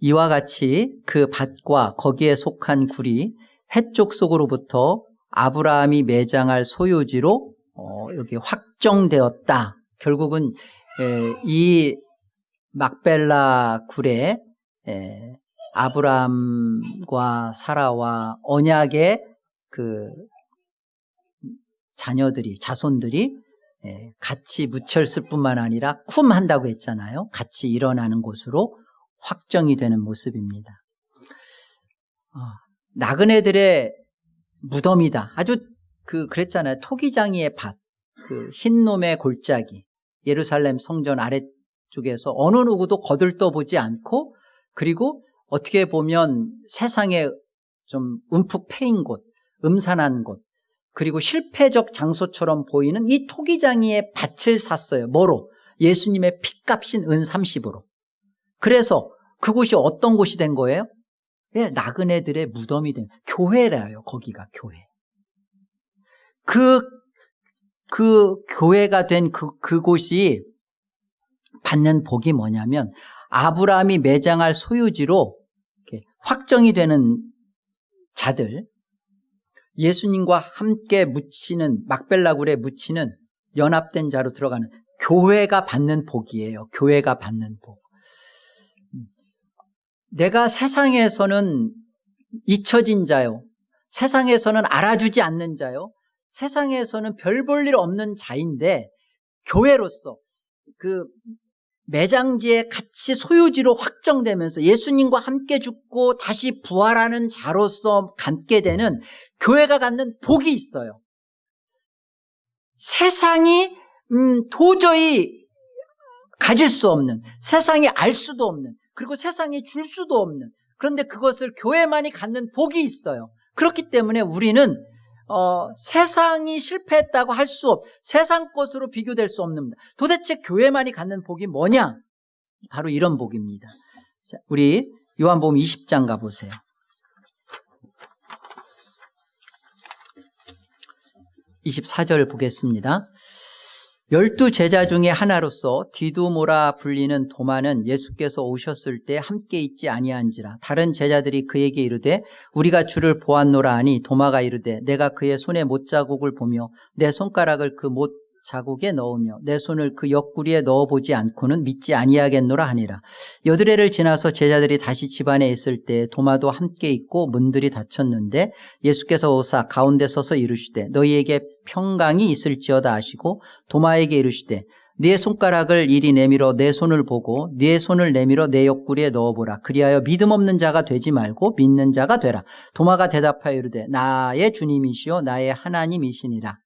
이와 같이 그 밭과 거기에 속한 굴이 해쪽 속으로부터 아브라함이 매장할 소유지로 어, 여기 확정되었다. 결국은 에, 이 막벨라 굴에 에, 아브라함과 사라와 언약의 그 자녀들이 자손들이 에, 같이 묻혔을 뿐만 아니라 쿰 한다고 했잖아요. 같이 일어나는 곳으로 확정이 되는 모습입니다. 어, 나그네들의 무덤이다. 아주 그 그랬잖아요. 토기장이의 밭, 그 흰놈의 골짜기, 예루살렘 성전 아래쪽에서 어느 누구도 거들떠 보지 않고 그리고 어떻게 보면 세상에 좀 움푹 패인 곳, 음산한 곳, 그리고 실패적 장소처럼 보이는 이 토기장이의 밭을 샀어요. 뭐로? 예수님의 핏값인 은 30으로. 그래서 그곳이 어떤 곳이 된 거예요? 예, 나그네들의 무덤이 된 교회라요. 거기가 교회. 그, 그 교회가 된 그, 그곳이 받는 복이 뭐냐면 아브라함이 매장할 소유지로 확정이 되는 자들, 예수님과 함께 묻히는 막벨라굴에 묻히는 연합된 자로 들어가는 교회가 받는 복이에요. 교회가 받는 복. 내가 세상에서는 잊혀진 자요. 세상에서는 알아주지 않는 자요. 세상에서는 별 볼 일 없는 자인데 교회로서 그 매장지에 같이 소유지로 확정되면서 예수님과 함께 죽고 다시 부활하는 자로서 갖게 되는 교회가 갖는 복이 있어요. 세상이 음, 도저히 가질 수 없는 세상이 알 수도 없는 그리고 세상이 줄 수도 없는 그런데 그것을 교회만이 갖는 복이 있어요. 그렇기 때문에 우리는 어, 세상이 실패했다고 할 수 없, 세상 것으로 비교될 수 없는 도대체 교회만이 갖는 복이 뭐냐? 바로 이런 복입니다. 자, 우리 요한복음 20장 가보세요. 24절 보겠습니다. 열두 제자 중에 하나로서 디두모라 불리는 도마는 예수께서 오셨을 때 함께 있지 아니한지라. 다른 제자들이 그에게 이르되 우리가 주를 보았노라 하니 도마가 이르되 내가 그의 손에 못 자국을 보며 내 손가락을 그 못 자국에 넣으며 내 손을 그 옆구리에 넣어보지 않고는 믿지 아니하겠노라 하니라. 여드레를 지나서 제자들이 다시 집안에 있을 때 도마도 함께 있고 문들이 닫혔는데 예수께서 오사 가운데 서서 이르시되 너희에게 평강이 있을지어다 하시고 도마에게 이르시되 네 손가락을 이리 내밀어 내 손을 보고 네 손을 내밀어 내 옆구리에 넣어보라. 그리하여 믿음 없는 자가 되지 말고 믿는 자가 되라. 도마가 대답하여 이르되 나의 주님이시요 나의 하나님이시니라.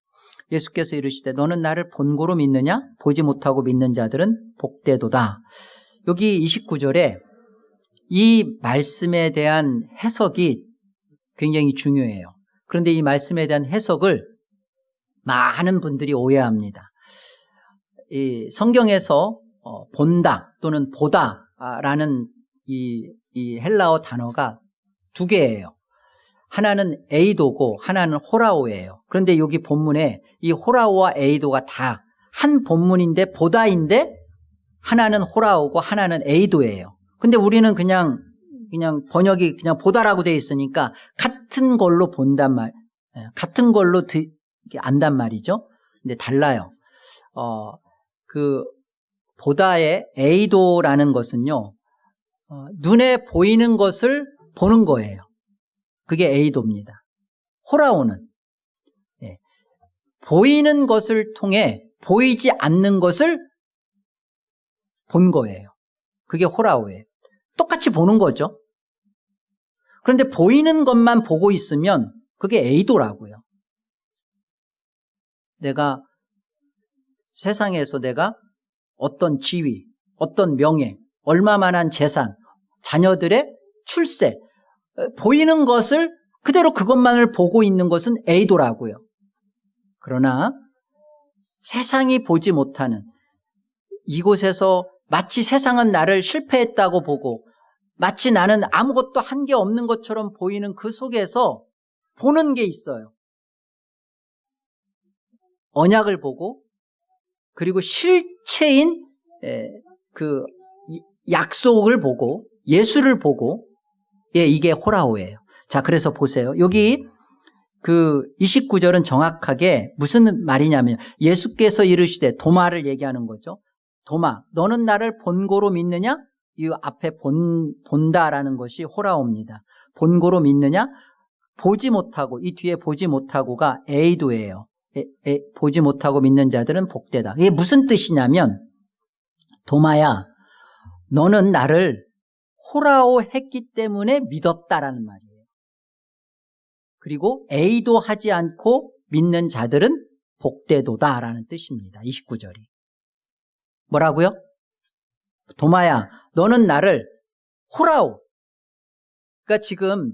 예수께서 이르시되 너는 나를 본고로 믿느냐? 보지 못하고 믿는 자들은 복되도다. 여기 29절에 이 말씀에 대한 해석이 굉장히 중요해요. 그런데 이 말씀에 대한 해석을 많은 분들이 오해합니다. 이 성경에서 어, 본다 또는 보다라는 이, 이 헬라어 단어가 두 개예요. 하나는 에이도고 하나는 호라오예요. 그런데 여기 본문에 이 호라오와 에이도가 다 한 본문인데 보다인데 하나는 호라오고 하나는 에이도예요. 근데 우리는 그냥 그냥 번역이 그냥 보다라고 돼 있으니까 같은 걸로 본단 말, 예, 같은 걸로 안단 말이죠. 근데 달라요. 어, 그 보다의 에이도라는 것은요. 어, 눈에 보이는 것을 보는 거예요. 그게 에이도입니다. 호라오는 예, 보이는 것을 통해 보이지 않는 것을 본 거예요. 그게 호라오예요. 똑같이 보는 거죠. 그런데 보이는 것만 보고 있으면 그게 에이도라고요. 내가 세상에서 내가 어떤 지위, 어떤 명예, 얼마만한 재산, 자녀들의 출세, 보이는 것을 그대로 그것만을 보고 있는 것은 에이도라고요. 그러나 세상이 보지 못하는 이곳에서 마치 세상은 나를 실패했다고 보고 마치 나는 아무것도 한 게 없는 것처럼 보이는 그 속에서 보는 게 있어요. 언약을 보고 그리고 실체인 그 약속을 보고 예수를 보고 예 이게 호라오예요. 자 그래서 보세요. 여기 그 29절은 정확하게 무슨 말이냐면 예수께서 이르시되 도마를 얘기하는 거죠. 도마 너는 나를 본고로 믿느냐? 이 앞에 본, 본다라는 것이 호라오입니다. 본고로 믿느냐? 보지 못하고 이 뒤에 보지 못하고가 에이도예요. 보지 못하고 믿는 자들은 복되다. 이게 무슨 뜻이냐면 도마야 너는 나를 호라오 했기 때문에 믿었다라는 말이에요. 그리고 에이도 하지 않고 믿는 자들은 복되도다라는 뜻입니다. 29절이. 뭐라고요? 도마야 너는 나를 호라오 그러니까 지금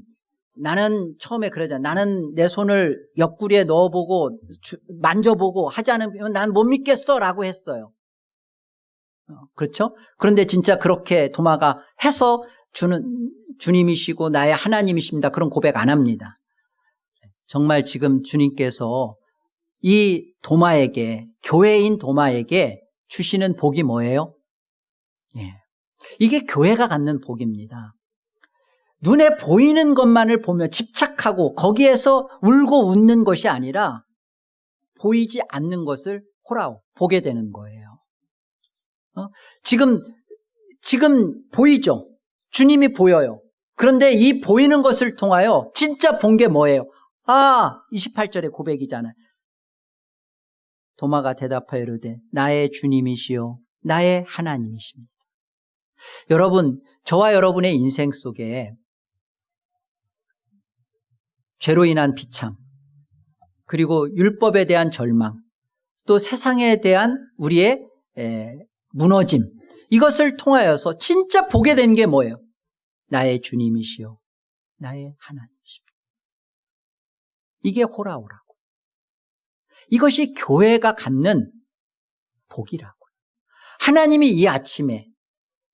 나는 처음에 그러잖아. 나는 내 손을 옆구리에 넣어보고 주, 만져보고 하지 않으면 난 못 믿겠어 라고 했어요. 어, 그렇죠? 그런데 진짜 그렇게 도마가 해서 주는 주님이시고 나의 하나님이십니다. 그런 고백 안 합니다. 정말 지금 주님께서 이 도마에게 교회인 도마에게 주시는 복이 뭐예요? 예. 이게 교회가 갖는 복입니다. 눈에 보이는 것만을 보며 집착하고 거기에서 울고 웃는 것이 아니라 보이지 않는 것을 호라오 보게 되는 거예요. 어? 지금 지금 보이죠? 주님이 보여요. 그런데 이 보이는 것을 통하여 진짜 본 게 뭐예요? 아, 28절의 고백이잖아요. 도마가 대답하여 이르되 나의 주님이시요 나의 하나님이십니다. 여러분, 저와 여러분의 인생 속에 죄로 인한 비참, 그리고 율법에 대한 절망, 또 세상에 대한 우리의 무너짐, 이것을 통하여서 진짜 보게 된 게 뭐예요? 나의 주님이시요. 나의 하나님이십니다. 이게 호라오라고. 이것이 교회가 갖는 복이라고요. 하나님이 이 아침에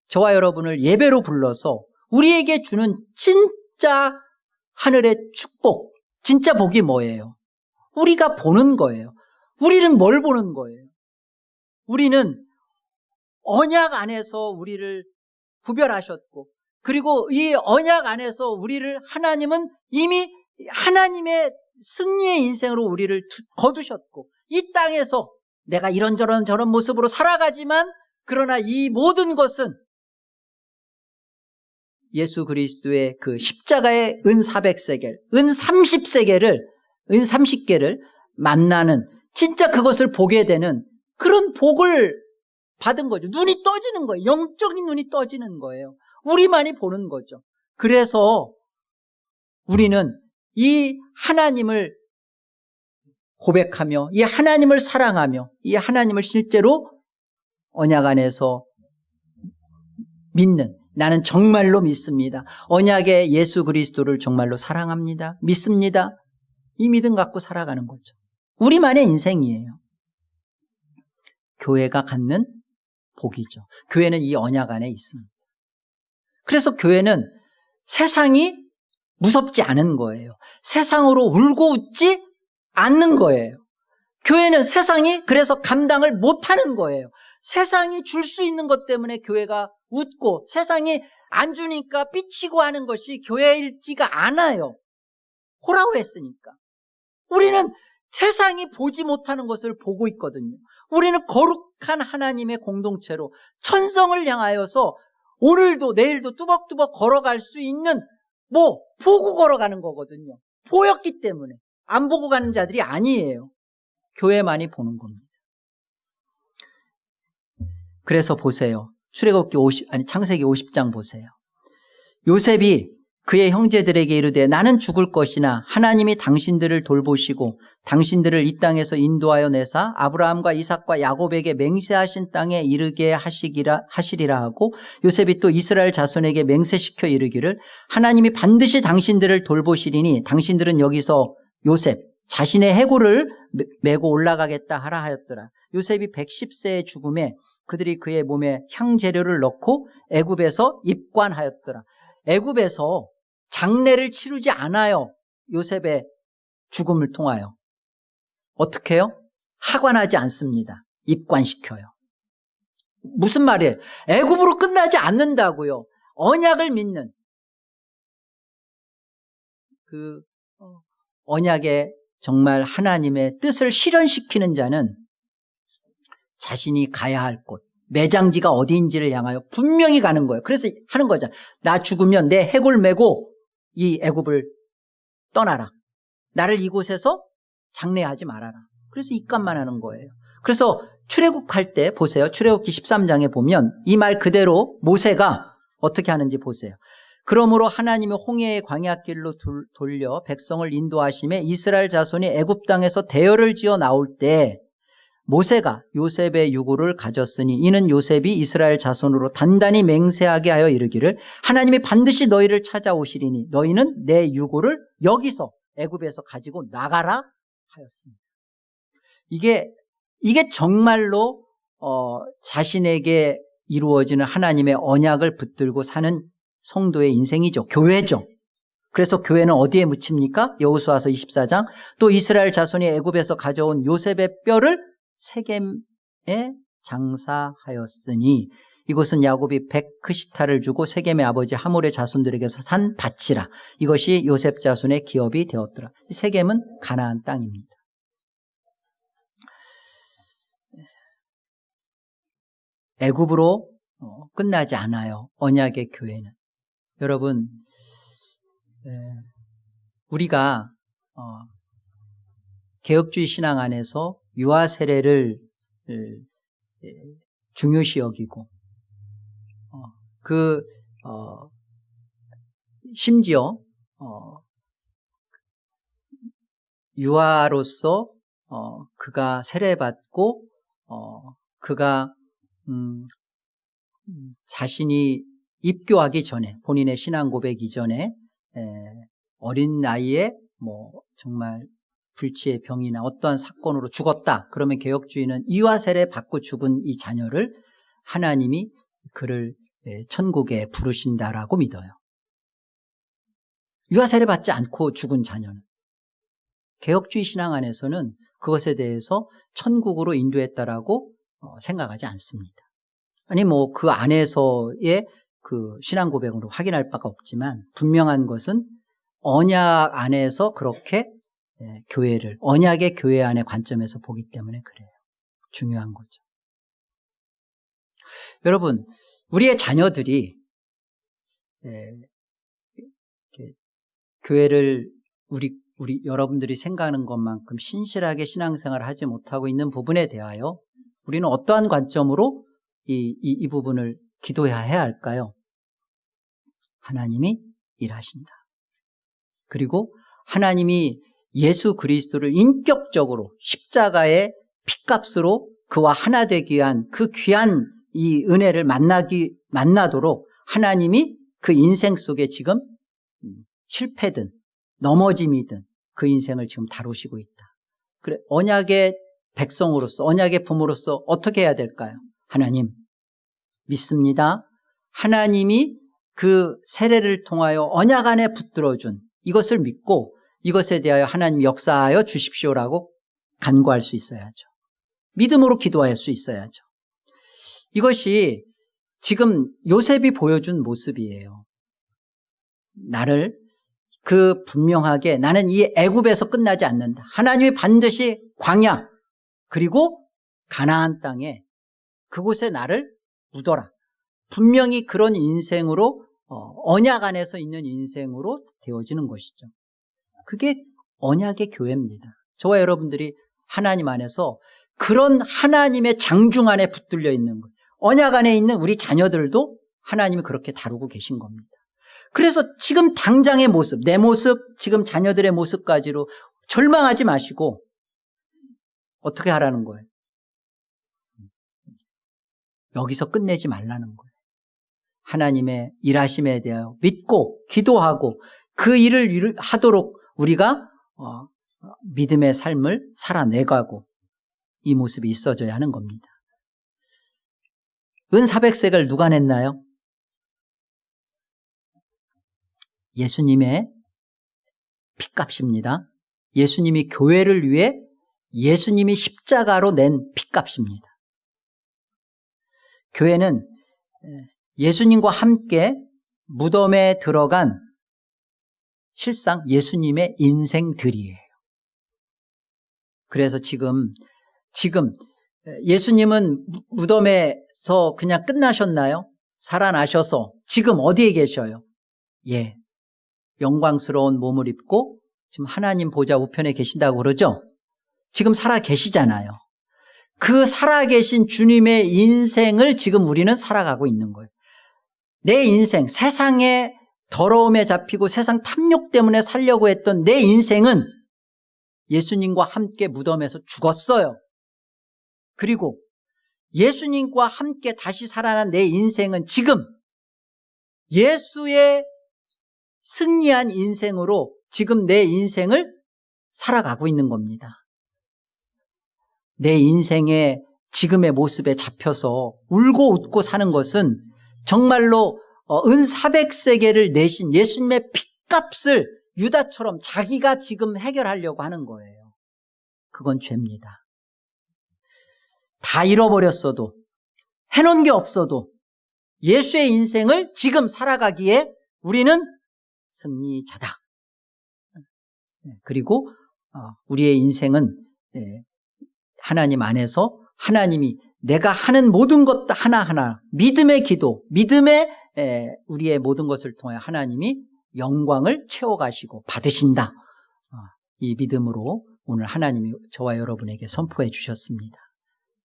저와 여러분을 예배로 불러서 우리에게 주는 진짜 하늘의 축복, 진짜 복이 뭐예요? 우리가 보는 거예요. 우리는 뭘 보는 거예요? 우리는 언약 안에서 우리를 구별하셨고, 그리고 이 언약 안에서 우리를 하나님은 이미 하나님의 승리의 인생으로 우리를 거두셨고, 이 땅에서 내가 이런저런 저런 모습으로 살아가지만, 그러나 이 모든 것은 예수 그리스도의 그 십자가의 은 400세겔, 은 30세겔을, 은 30개를 만나는 진짜 그것을 보게 되는 그런 복을 받은 거죠. 눈이 떠지는 거예요. 영적인 눈이 떠지는 거예요. 우리만이 보는 거죠. 그래서 우리는 이 하나님을 고백하며 이 하나님을 사랑하며 이 하나님을 실제로 언약 안에서 믿는 나는 정말로 믿습니다. 언약의 예수 그리스도를 정말로 사랑합니다. 믿습니다. 이 믿음 갖고 살아가는 거죠. 우리만의 인생이에요. 교회가 갖는 복이죠. 교회는 이 언약 안에 있습니다. 그래서 교회는 세상이 무섭지 않은 거예요. 세상으로 울고 웃지 않는 거예요. 교회는 세상이 그래서 감당을 못하는 거예요. 세상이 줄 수 있는 것 때문에 교회가 웃고 세상이 안 주니까 삐치고 하는 것이 교회일지가 않아요. 호라고 했으니까. 우리는 세상이 보지 못하는 것을 보고 있거든요. 우리는 거룩한 하나님의 공동체로 천성을 향하여서 오늘도 내일도 뚜벅뚜벅 걸어갈 수 있는 뭐 보고 걸어가는 거거든요. 보였기 때문에 안 보고 가는 자들이 아니에요. 교회만이 보는 겁니다. 그래서 보세요. 출애굽기 50 아니 창세기 50장 보세요. 요셉이 그의 형제들에게 이르되 나는 죽을 것이나 하나님이 당신들을 돌보시고 당신들을 이 땅에서 인도하여 내사 아브라함과 이삭과 야곱에게 맹세하신 땅에 이르게 하시기라 하시리라 하고 요셉이 또 이스라엘 자손에게 맹세시켜 이르기를 하나님이 반드시 당신들을 돌보시리니 당신들은 여기서 요셉 자신의 해골을 메고 올라가겠다 하라 하였더라. 요셉이 110세의 죽음에 그들이 그의 몸에 향재료를 넣고 애굽에서 입관하였더라. 애굽에서 장례를 치르지 않아요. 요셉의 죽음을 통하여. 어떻게 해요? 하관하지 않습니다. 입관시켜요. 무슨 말이에요? 애굽으로 끝나지 않는다고요. 언약을 믿는 그 어, 언약의 정말 하나님의 뜻을 실현시키는 자는 자신이 가야 할 곳, 매장지가 어디인지를 향하여 분명히 가는 거예요. 그래서 하는 거잖아. 나 죽으면 내 해골 메고 이 애굽을 떠나라. 나를 이곳에서 장례하지 말아라. 그래서 입감만 하는 거예요. 그래서 출애굽 할 때 보세요. 출애굽기 13장에 보면 이 말 그대로 모세가 어떻게 하는지 보세요. 그러므로 하나님의 홍해의 광야길로 돌려 백성을 인도하심에 이스라엘 자손이 애굽 땅에서 대열을 지어 나올 때 모세가 요셉의 유고를 가졌으니 이는 요셉이 이스라엘 자손으로 단단히 맹세하게 하여 이르기를 하나님이 반드시 너희를 찾아오시리니 너희는 내 유고를 여기서 애굽에서 가지고 나가라 하였습니다. 이게 이게 정말로 어, 자신에게 이루어지는 하나님의 언약을 붙들고 사는 성도의 인생이죠. 교회죠. 그래서 교회는 어디에 묻힙니까? 여호수아서 24장 또 이스라엘 자손이 애굽에서 가져온 요셉의 뼈를 세겜에 장사하였으니 이곳은 야곱이 백크시타를 주고 세겜의 아버지 하몰의 자손들에게서 산 밭이라 이것이 요셉 자손의 기업이 되었더라. 세겜은 가나안 땅입니다. 애굽으로 어, 끝나지 않아요. 언약의 교회는. 여러분 우리가 어, 개혁주의 신앙 안에서 유아 세례를 중요시 여기고 어, 그 어, 심지어 어, 유아로서 어, 그가 세례받고 어, 그가 음, 자신이 입교하기 전에 본인의 신앙 고백 이전에 어린 나이에 뭐 정말 불치의 병이나 어떠한 사건으로 죽었다. 그러면 개혁주의는 이화세례 받고 죽은 이 자녀를 하나님이 그를 천국에 부르신다라고 믿어요. 유아 세례 받지 않고 죽은 자녀는 개혁주의 신앙 안에서는 그것에 대해서 천국으로 인도했다라고 어, 생각하지 않습니다. 아니 뭐 그 안에서의 그 신앙 고백으로 확인할 바가 없지만 분명한 것은 언약 안에서 그렇게 예, 교회를 언약의 교회 안의 관점에서 보기 때문에 그래요. 중요한 거죠. 여러분, 우리의 자녀들이 예, 교회를 우리 우리 여러분들이 생각하는 것만큼 신실하게 신앙생활을 하지 못하고 있는 부분에 대하여 우리는 어떠한 관점으로 이, 이, 이 부분을 기도해야 할까요? 하나님이 일하신다. 그리고 하나님이 예수 그리스도를 인격적으로 십자가의 피값으로 그와 하나 되기 위한 그 귀한 이 은혜를 만나기, 만나도록 하나님이 그 인생 속에 지금 실패든 넘어짐이든 그 인생을 지금 다루시고 있다. 그래, 언약의 백성으로서, 언약의 부모로서 어떻게 해야 될까요? 하나님, 믿습니다. 하나님이 그 세례를 통하여 언약 안에 붙들어준 이것을 믿고 이것에 대하여 하나님 역사하여 주십시오라고 간구할 수 있어야죠. 믿음으로 기도할 수 있어야죠. 이것이 지금 요셉이 보여준 모습이에요. 나를 그 분명하게 나는 이 애굽에서 끝나지 않는다. 하나님이 반드시 광야 그리고 가나안 땅에 그곳에 나를 묻어라. 분명히 그런 인생으로 어, 언약 안에서 있는 인생으로 되어지는 것이죠. 그게 언약의 교회입니다. 저와 여러분들이 하나님 안에서 그런 하나님의 장중 안에 붙들려 있는 것. 언약 안에 있는 우리 자녀들도 하나님이 그렇게 다루고 계신 겁니다. 그래서 지금 당장의 모습, 내 모습, 지금 자녀들의 모습까지로 절망하지 마시고 어떻게 하라는 거예요? 여기서 끝내지 말라는 거예요. 하나님의 일하심에 대하여 믿고 기도하고 그 일을 하도록 우리가 어, 믿음의 삶을 살아내가고 이 모습이 있어져야 하는 겁니다. 은 400색을 누가 냈나요? 예수님의 핏값입니다. 예수님이 교회를 위해 예수님이 십자가로 낸 핏값입니다. 교회는 예수님과 함께 무덤에 들어간 실상 예수님의 인생들이에요. 그래서 지금 지금 예수님은 무덤에서 그냥 끝나셨나요? 살아나셔서 지금 어디에 계셔요? 예. 영광스러운 몸을 입고 지금 하나님 보좌 우편에 계신다고 그러죠? 지금 살아 계시잖아요. 그 살아 계신 주님의 인생을 지금 우리는 살아가고 있는 거예요. 내 인생, 세상의 더러움에 잡히고 세상 탐욕 때문에 살려고 했던 내 인생은 예수님과 함께 무덤에서 죽었어요. 그리고 예수님과 함께 다시 살아난 내 인생은 지금 예수의 승리한 인생으로 지금 내 인생을 살아가고 있는 겁니다. 내 인생의 지금의 모습에 잡혀서 울고 웃고 사는 것은 정말로 어, 은 400세계를 내신 예수님의 핏값을 유다처럼 자기가 지금 해결하려고 하는 거예요. 그건 죄입니다. 다 잃어버렸어도 해놓은 게 없어도 예수의 인생을 지금 살아가기에 우리는 승리자다. 네, 그리고 어, 우리의 인생은 예, 하나님 안에서 하나님이 내가 하는 모든 것 하나하나 믿음의 기도, 믿음의 우리의 모든 것을 통해 하나님이 영광을 채워가시고 받으신다. 어, 이 믿음으로 오늘 하나님이 저와 여러분에게 선포해 주셨습니다.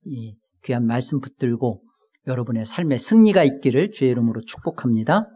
이 귀한 말씀 붙들고 여러분의 삶의 승리가 있기를 주의 이름으로 축복합니다.